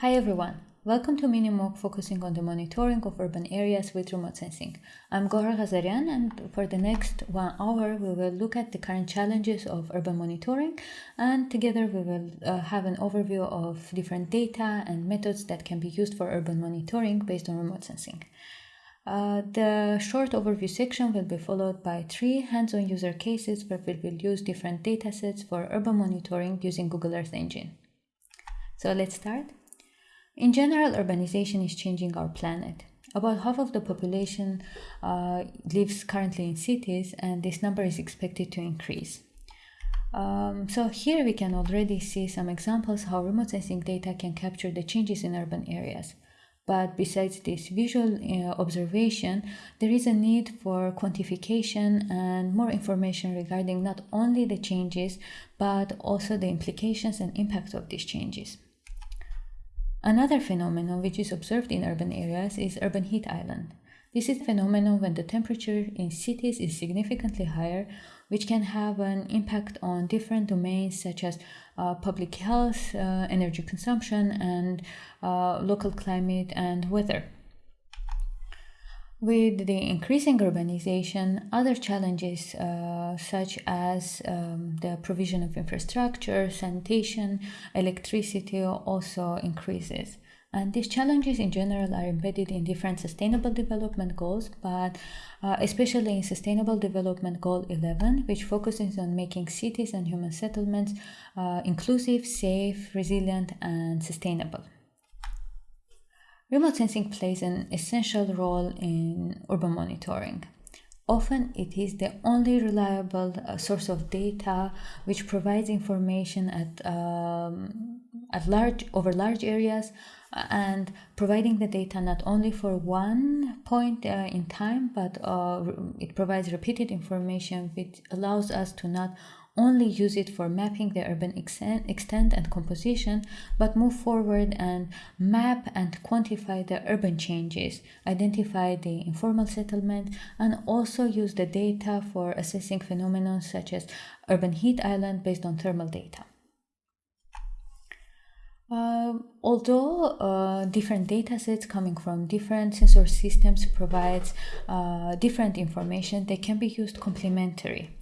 Hi everyone, welcome to Minimoc focusing on the monitoring of urban areas with remote sensing. I'm Gohar Ghazarian and for the next one hour we will look at the current challenges of urban monitoring and together we will uh, have an overview of different data and methods that can be used for urban monitoring based on remote sensing. Uh, the short overview section will be followed by three hands-on user cases where we will use different datasets for urban monitoring using Google Earth Engine. So let's start. In general, urbanization is changing our planet. About half of the population uh, lives currently in cities, and this number is expected to increase. Um, so here we can already see some examples how remote sensing data can capture the changes in urban areas. But besides this visual uh, observation, there is a need for quantification and more information regarding not only the changes, but also the implications and impact of these changes. Another phenomenon which is observed in urban areas is urban heat island. This is a phenomenon when the temperature in cities is significantly higher, which can have an impact on different domains such as uh, public health, uh, energy consumption, and uh, local climate and weather. With the increasing urbanization, other challenges uh, such as um, the provision of infrastructure, sanitation, electricity also increases. And these challenges in general are embedded in different sustainable development goals, but uh, especially in Sustainable Development Goal 11, which focuses on making cities and human settlements uh, inclusive, safe, resilient, and sustainable. Remote sensing plays an essential role in urban monitoring. Often it is the only reliable uh, source of data which provides information at, um, at large over large areas uh, and providing the data not only for one point uh, in time but uh, it provides repeated information which allows us to not only use it for mapping the urban extent and composition, but move forward and map and quantify the urban changes, identify the informal settlement, and also use the data for assessing phenomena such as urban heat island based on thermal data. Uh, although uh, different datasets coming from different sensor systems provides uh, different information, they can be used complementary.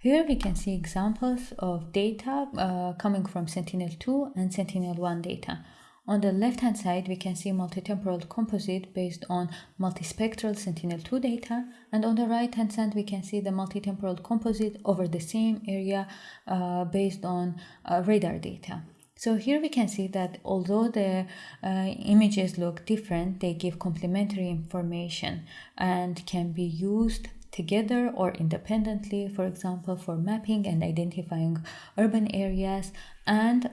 Here we can see examples of data uh, coming from Sentinel-2 and Sentinel-1 data. On the left-hand side, we can see multitemporal composite based on multispectral Sentinel-2 data, and on the right-hand side, we can see the multitemporal composite over the same area uh, based on uh, radar data. So here we can see that although the uh, images look different, they give complementary information and can be used together or independently, for example, for mapping and identifying urban areas and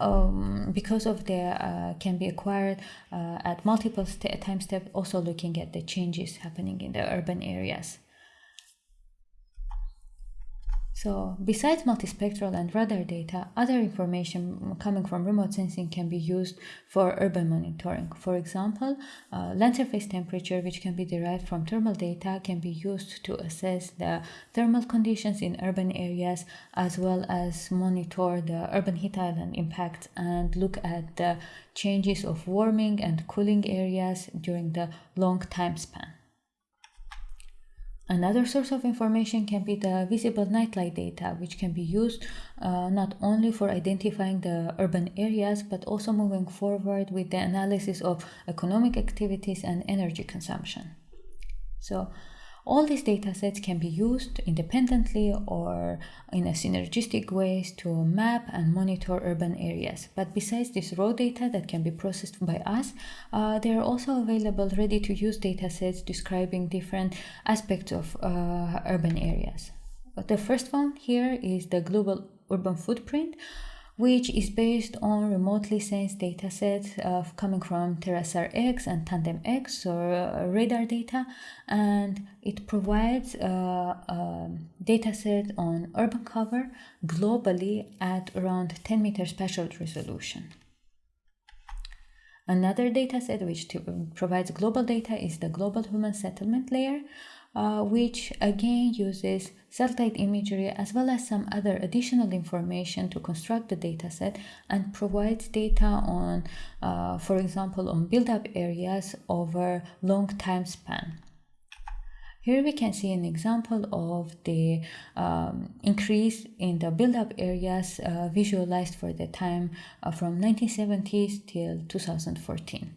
um, because of their uh, can be acquired uh, at multiple st time steps, also looking at the changes happening in the urban areas. So besides multispectral and radar data, other information coming from remote sensing can be used for urban monitoring. For example, uh, land surface temperature, which can be derived from thermal data, can be used to assess the thermal conditions in urban areas as well as monitor the urban heat island impact and look at the changes of warming and cooling areas during the long time span. Another source of information can be the visible nightlight data, which can be used uh, not only for identifying the urban areas, but also moving forward with the analysis of economic activities and energy consumption. So all these data sets can be used independently or in a synergistic ways to map and monitor urban areas. But besides this raw data that can be processed by us, uh, there are also available ready to use data sets describing different aspects of uh, urban areas. The first one here is the global urban footprint which is based on remotely sensed datasets uh, coming from TerraSAR-X and TanDEM-X or uh, radar data, and it provides uh, a dataset on urban cover globally at around 10 meter spatial resolution. Another dataset which provides global data is the global human settlement layer, uh, which again uses satellite imagery as well as some other additional information to construct the dataset and provides data on, uh, for example, on build-up areas over long time span. Here we can see an example of the um, increase in the build-up areas uh, visualized for the time uh, from 1970s till 2014.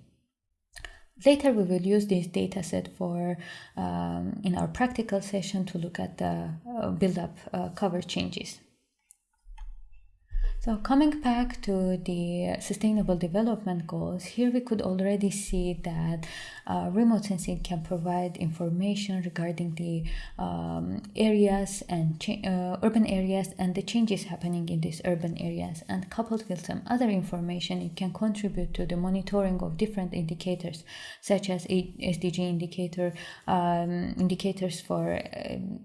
Later we will use this dataset for um, in our practical session to look at the uh, build-up uh, cover changes. So coming back to the sustainable development goals, here we could already see that uh, remote sensing can provide information regarding the um, areas and uh, urban areas and the changes happening in these urban areas. And coupled with some other information, it can contribute to the monitoring of different indicators, such as SDG indicator, um, indicators for um,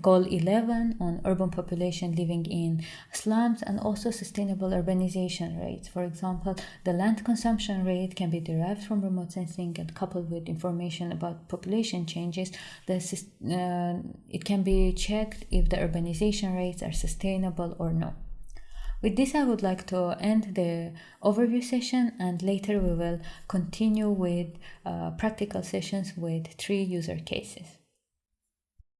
Goal 11 on urban population living in slums and also sustainable urbanization rates. For example, the land consumption rate can be derived from remote sensing and coupled with information about population changes. The, uh, it can be checked if the urbanization rates are sustainable or no. With this, I would like to end the overview session and later we will continue with uh, practical sessions with three user cases.